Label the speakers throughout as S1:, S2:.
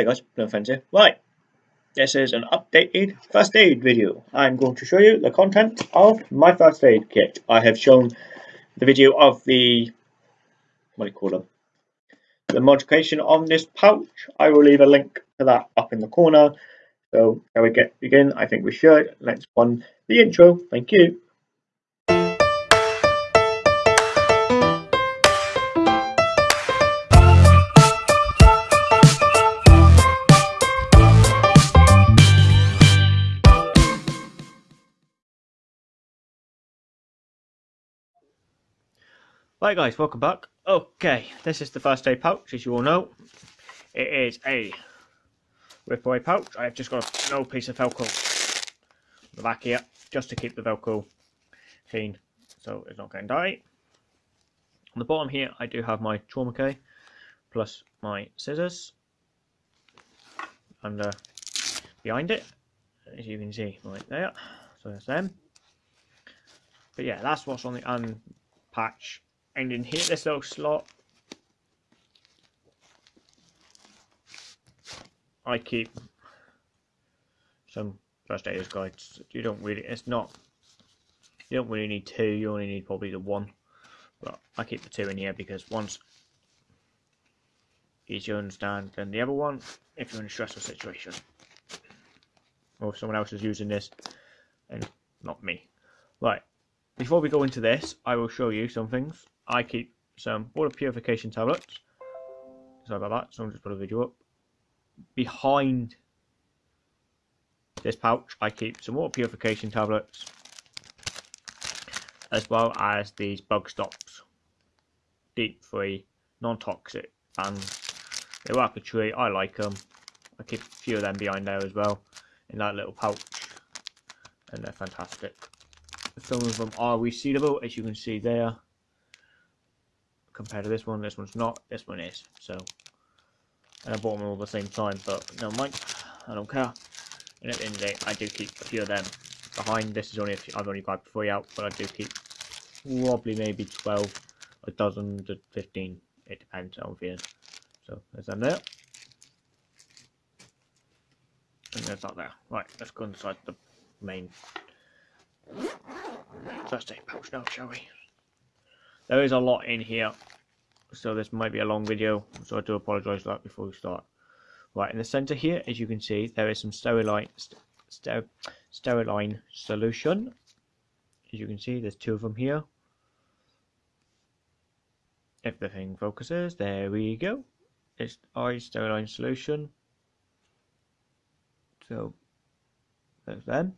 S1: Hey guys, no offense here. Right, this is an updated first aid video. I'm going to show you the content of my first aid kit. I have shown the video of the, what do you call them, the modification on this pouch. I will leave a link to that up in the corner. So, shall we get begin? I think we should. Let's run the intro. Thank you. Right guys, welcome back. Okay, this is the first aid pouch, as you all know. It is a ripaway pouch. I have just got a no piece of Velcro on the back here, just to keep the Velcro clean, so it's not getting dirty. On the bottom here, I do have my trauma key, plus my scissors. And uh, behind it, as you can see, right there. So that's them. But yeah, that's what's on the unpatch and in here this little slot. I keep some first aiders guides. You don't really it's not you don't really need two you only need probably the one. But I keep the two in here because one's easier to understand than the other one if you're in a stressful situation or if someone else is using this and not me. Right before we go into this I will show you some things I keep some water purification tablets. Sorry about that, someone just put a video up. Behind this pouch, I keep some water purification tablets, as well as these bug stops, DEET free, non-toxic, and they work a treat. I like them. I keep a few of them behind there as well, in that little pouch, and they're fantastic. Some of them are resealable, as you can see there compared to this one. This one's not. This one is. So, and I bought them all at the same time, but no mind. I don't care. And at the end of the day, I do keep a few of them behind. This is only a few, I've only got three out, but I do keep probably maybe 12, a dozen to 15. It depends on feeling. So there's them there. And there's that there. Right, let's go inside the main aid pouch now, shall we? There is a lot in here, so this might be a long video, so I do apologise for that before we start. Right, in the centre here, as you can see, there is some steriline, ster steriline solution. As you can see, there's two of them here. If the thing focuses, there we go. It's eye steriline solution. So, there's them.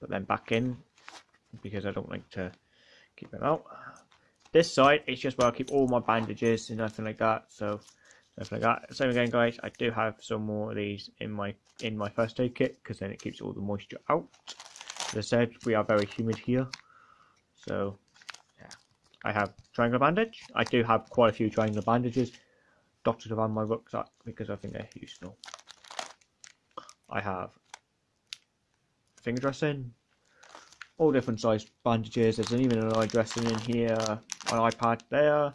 S1: Put them back in, because I don't like to keep them out. This side is just where I keep all my bandages and nothing like that. So nothing like that. Same again, guys. I do have some more of these in my in my first aid kit because then it keeps all the moisture out. As I said, we are very humid here, so yeah. I have triangle bandage. I do have quite a few triangle bandages dotted around my rucksack because I think they're useful. I have finger dressing, all different size bandages. There's even an eye dressing in here an iPad there,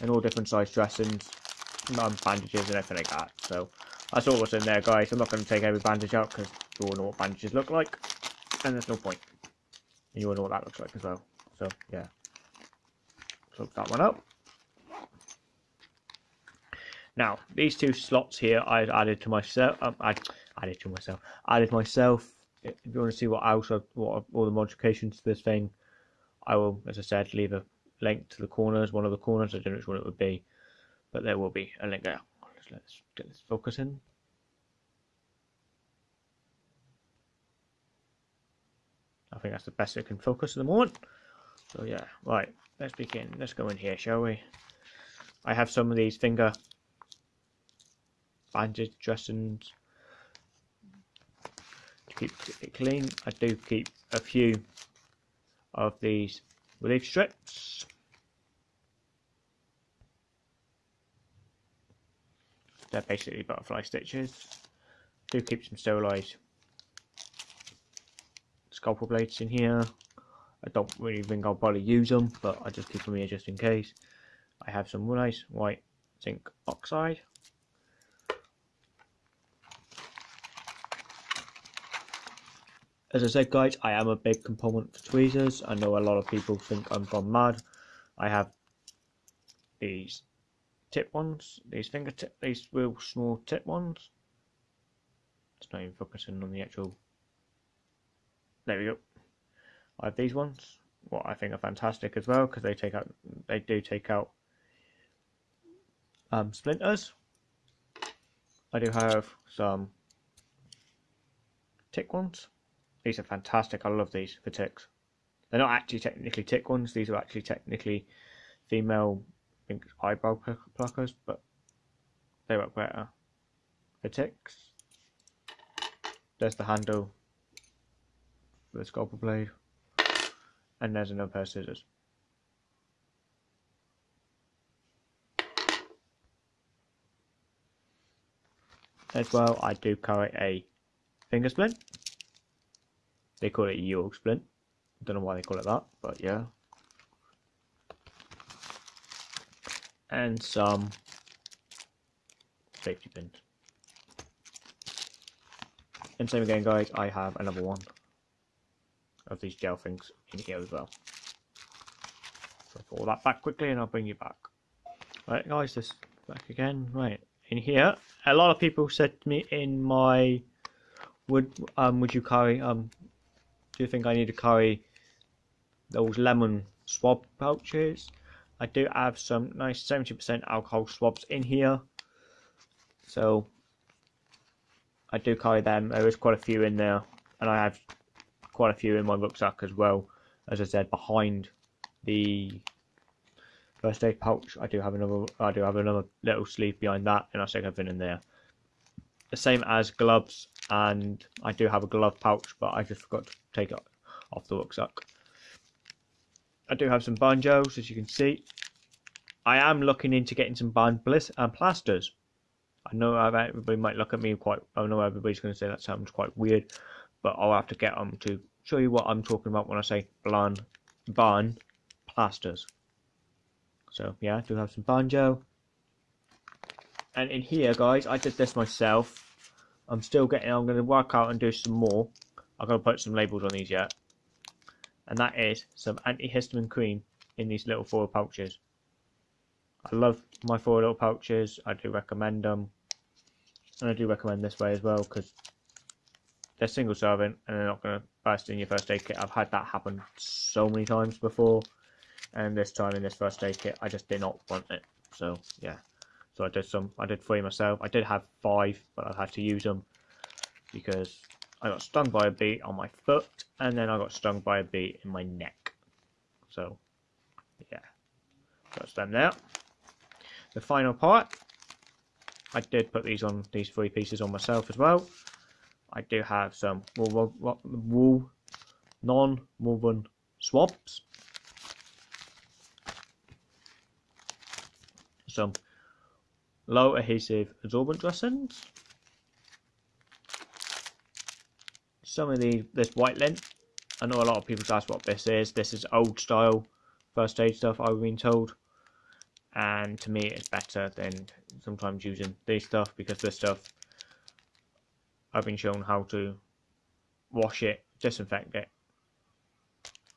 S1: and all different size dressings, um, bandages and everything like that. So that's all what's in there, guys. I'm not going to take every bandage out because you all know what bandages look like, and there's no point. And you all know what that looks like as well. So yeah, close that one up. Now these two slots here I added to myself. Um, I added to myself. Added myself. If you want to see what else, what all the modifications to this thing, I will, as I said, leave a link to the corners, one of the corners. I don't know which one it would be, but there will be a link there. Let's, let's get this focus in. I think that's the best it can focus at the moment. So yeah, right, let's begin. Let's go in here, shall we? I have some of these finger bandage dressings to keep it clean. I do keep a few of these relief strips. They're basically butterfly stitches. Do keep some sterilised scalpel blades in here. I don't really think I'll probably use them, but I just keep them here just in case. I have some nice white zinc oxide. As I said, guys, I am a big component for tweezers. I know a lot of people think I'm gone mad. I have these tip ones, these fingertip, these real small tip ones. It's not even focusing on the actual. There we go. I have these ones, what I think are fantastic as well because they take out, they do take out um, splinters. I do have some tick ones. These are fantastic. I love these for ticks. They're not actually technically tick ones. These are actually technically female think, eyebrow pluckers, but they work better for ticks. There's the handle for the scalpel blade, and there's another pair of scissors. As well, I do carry a finger splint. They call it York splint. Don't know why they call it that, but yeah. And some safety pins. And same again guys, I have another one of these gel things in here as well. So pull that back quickly and I'll bring you back. Right guys, this back again. Right, in here, a lot of people said to me in my would um would you carry um do you think I need to carry those lemon swab pouches? I do have some nice 70% alcohol swabs in here. So I do carry them. There is quite a few in there. And I have quite a few in my rucksack as well. As I said, behind the first aid pouch, I do have another I do have another little sleeve behind that and I stick everything in there. The same as gloves and I do have a glove pouch but I just forgot to take it off the rucksack. I do have some banjos as you can see. I am looking into getting some band bliss and plasters. I know everybody might look at me quite. I know everybody's going to say that sounds quite weird, but I'll have to get them to show you what I'm talking about when I say bland, barn plasters. So yeah, I do have some banjo. And in here, guys, I did this myself. I'm still getting, I'm going to work out and do some more. I've got to put some labels on these yet. And that is some antihistamine cream in these little foil pouches. I love my foil little pouches. I do recommend them. And I do recommend this way as well because they're single serving and they're not going to burst in your first aid kit. I've had that happen so many times before. And this time in this first aid kit, I just did not want it. So, yeah. So I did some, I did three myself. I did have five, but I had to use them because I got stung by a bee on my foot, and then I got stung by a bee in my neck. So, yeah, that's them there. The final part, I did put these on these three pieces on myself as well. I do have some wool, wool, non-woven swabs. Some low adhesive absorbent dressings. Some of the this white lint. I know a lot of people ask what this is. This is old style first aid stuff I've been told. And to me it's better than sometimes using this stuff because this stuff I've been shown how to wash it, disinfect it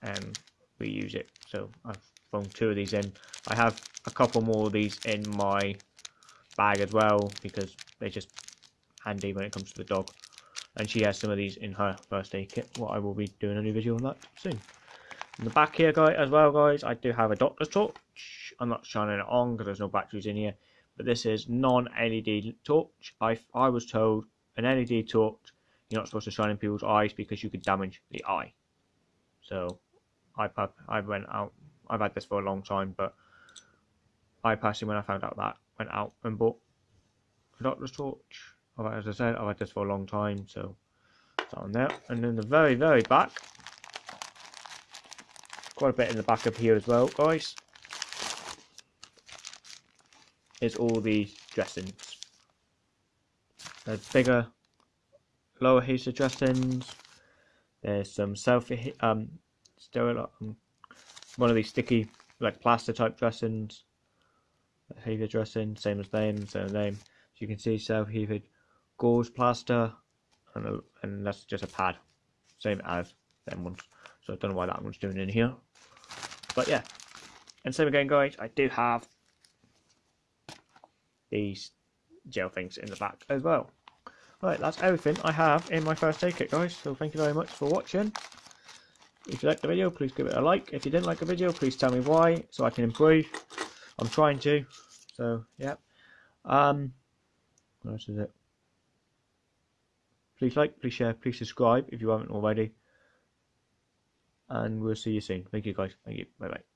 S1: and reuse it. So I've thrown two of these in. I have a couple more of these in my bag as well because they're just handy when it comes to the dog. And she has some of these in her first aid kit. What I will be doing a new video on that soon. In the back here, guys, as well, guys, I do have a doctor's torch. I'm not shining it on because there's no batteries in here. But this is non-LED torch. I, I was told an LED torch, you're not supposed to shine in people's eyes because you could damage the eye. So I, I went out, I've had this for a long time, but I personally, when I found out that, went out and bought a doctor's torch. As I said, I've had this for a long time, so it's on there. And then the very, very back, quite a bit in the back of here as well, guys, is all these dressings. There's bigger, lower adhesive dressings. There's some self um sterile um, one of these sticky like plaster type dressings heated dressing, same as them, same as name. So you can see self-heated gauze plaster, and, a, and that's just a pad. same as them ones. So I don't know why that one's doing in here. But yeah. And same again guys, I do have these gel things in the back as well. Right, that's everything I have in my first aid kit guys. So thank you very much for watching. If you liked the video, please give it a like. If you didn't like the video, please tell me why so I can improve. I'm trying to. So, yeah. Um, what else is it? Please like, please share, please subscribe if you haven't already. And we'll see you soon. Thank you guys. Thank you. Bye bye.